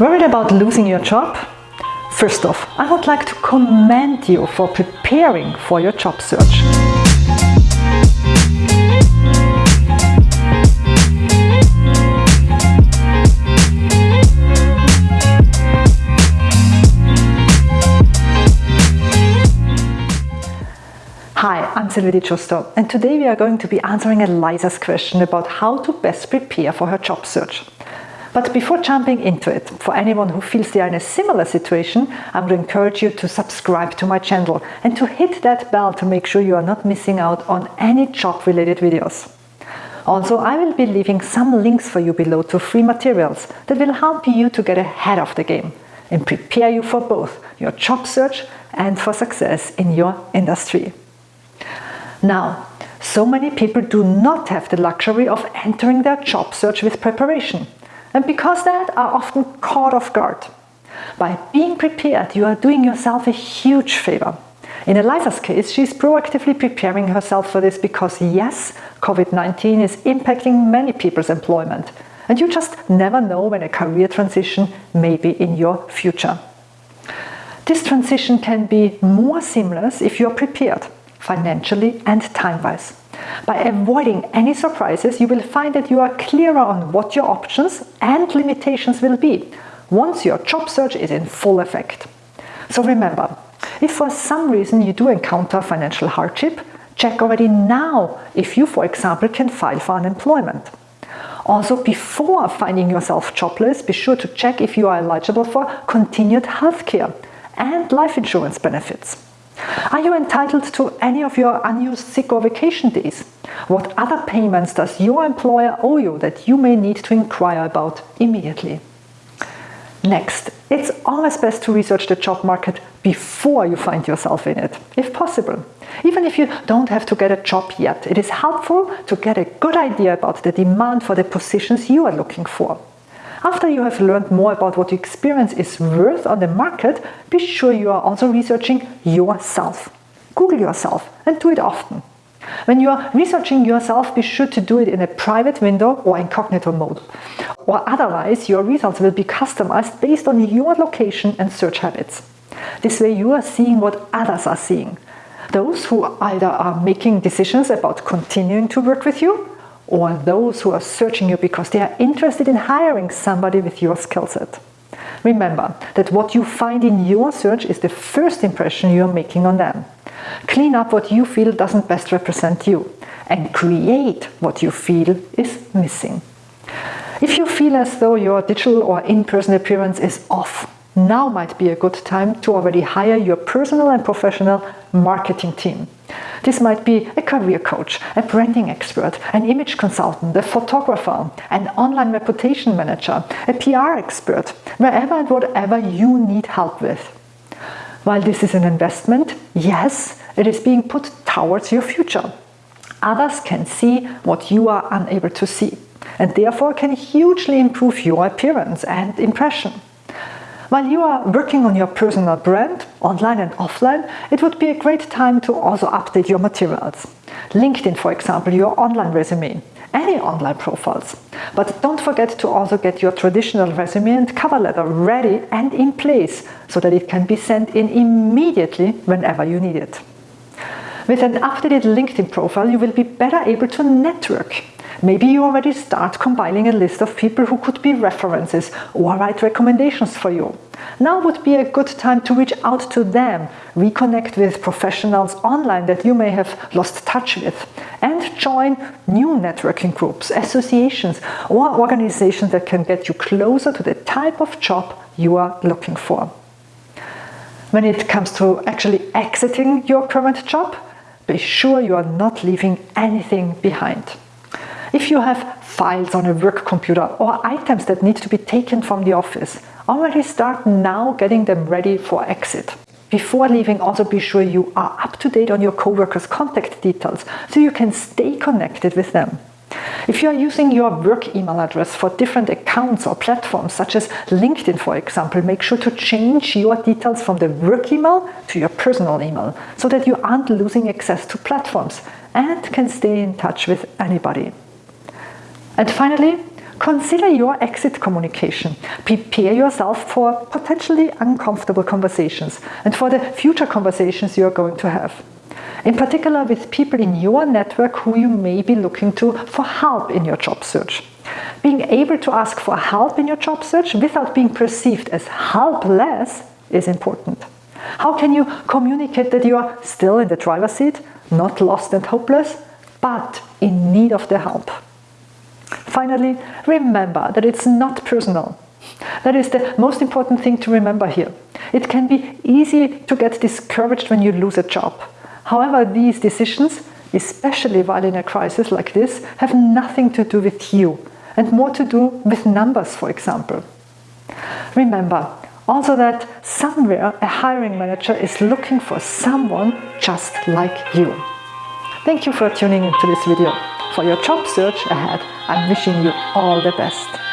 Worried about losing your job? First off, I would like to commend you for preparing for your job search. Hi, I'm Sylvie Di Giusto and today we are going to be answering Eliza's question about how to best prepare for her job search. But before jumping into it, for anyone who feels they are in a similar situation, I would encourage you to subscribe to my channel and to hit that bell to make sure you are not missing out on any job-related videos. Also, I will be leaving some links for you below to free materials that will help you to get ahead of the game and prepare you for both your job search and for success in your industry. Now, so many people do not have the luxury of entering their job search with preparation and because that are often caught off guard. By being prepared, you are doing yourself a huge favor. In Eliza's case, she's proactively preparing herself for this because yes, COVID-19 is impacting many people's employment and you just never know when a career transition may be in your future. This transition can be more seamless if you're prepared, financially and time-wise. By avoiding any surprises, you will find that you are clearer on what your options and limitations will be once your job search is in full effect. So remember, if for some reason you do encounter financial hardship, check already now if you, for example, can file for unemployment. Also, before finding yourself jobless, be sure to check if you are eligible for continued healthcare and life insurance benefits. Are you entitled to any of your unused sick or vacation days? What other payments does your employer owe you that you may need to inquire about immediately? Next, it's always best to research the job market before you find yourself in it, if possible. Even if you don't have to get a job yet, it is helpful to get a good idea about the demand for the positions you are looking for. After you have learned more about what your experience is worth on the market, be sure you are also researching yourself. Google yourself and do it often. When you are researching yourself, be sure to do it in a private window or incognito mode. Or otherwise, your results will be customized based on your location and search habits. This way you are seeing what others are seeing. Those who either are making decisions about continuing to work with you or those who are searching you because they are interested in hiring somebody with your skill set. Remember that what you find in your search is the first impression you are making on them. Clean up what you feel doesn't best represent you and create what you feel is missing. If you feel as though your digital or in-person appearance is off, now might be a good time to already hire your personal and professional marketing team. This might be a career coach, a branding expert, an image consultant, a photographer, an online reputation manager, a PR expert, wherever and whatever you need help with. While this is an investment, yes, it is being put towards your future. Others can see what you are unable to see and therefore can hugely improve your appearance and impression. While you are working on your personal brand, online and offline, it would be a great time to also update your materials. LinkedIn, for example, your online resume, any online profiles. But don't forget to also get your traditional resume and cover letter ready and in place so that it can be sent in immediately whenever you need it. With an updated LinkedIn profile, you will be better able to network Maybe you already start compiling a list of people who could be references or write recommendations for you. Now would be a good time to reach out to them, reconnect with professionals online that you may have lost touch with, and join new networking groups, associations, or organizations that can get you closer to the type of job you are looking for. When it comes to actually exiting your current job, be sure you are not leaving anything behind. If you have files on a work computer or items that need to be taken from the office, already start now getting them ready for exit. Before leaving, also be sure you are up to date on your coworkers' contact details so you can stay connected with them. If you are using your work email address for different accounts or platforms, such as LinkedIn, for example, make sure to change your details from the work email to your personal email so that you aren't losing access to platforms and can stay in touch with anybody. And finally, Consider your exit communication. Prepare yourself for potentially uncomfortable conversations and for the future conversations you are going to have. In particular with people in your network who you may be looking to for help in your job search. Being able to ask for help in your job search without being perceived as helpless is important. How can you communicate that you are still in the driver's seat, not lost and hopeless, but in need of the help? Finally, remember that it's not personal. That is the most important thing to remember here. It can be easy to get discouraged when you lose a job. However, these decisions, especially while in a crisis like this, have nothing to do with you and more to do with numbers, for example. Remember also that somewhere a hiring manager is looking for someone just like you. Thank you for tuning into this video. For your job search ahead, I'm wishing you all the best.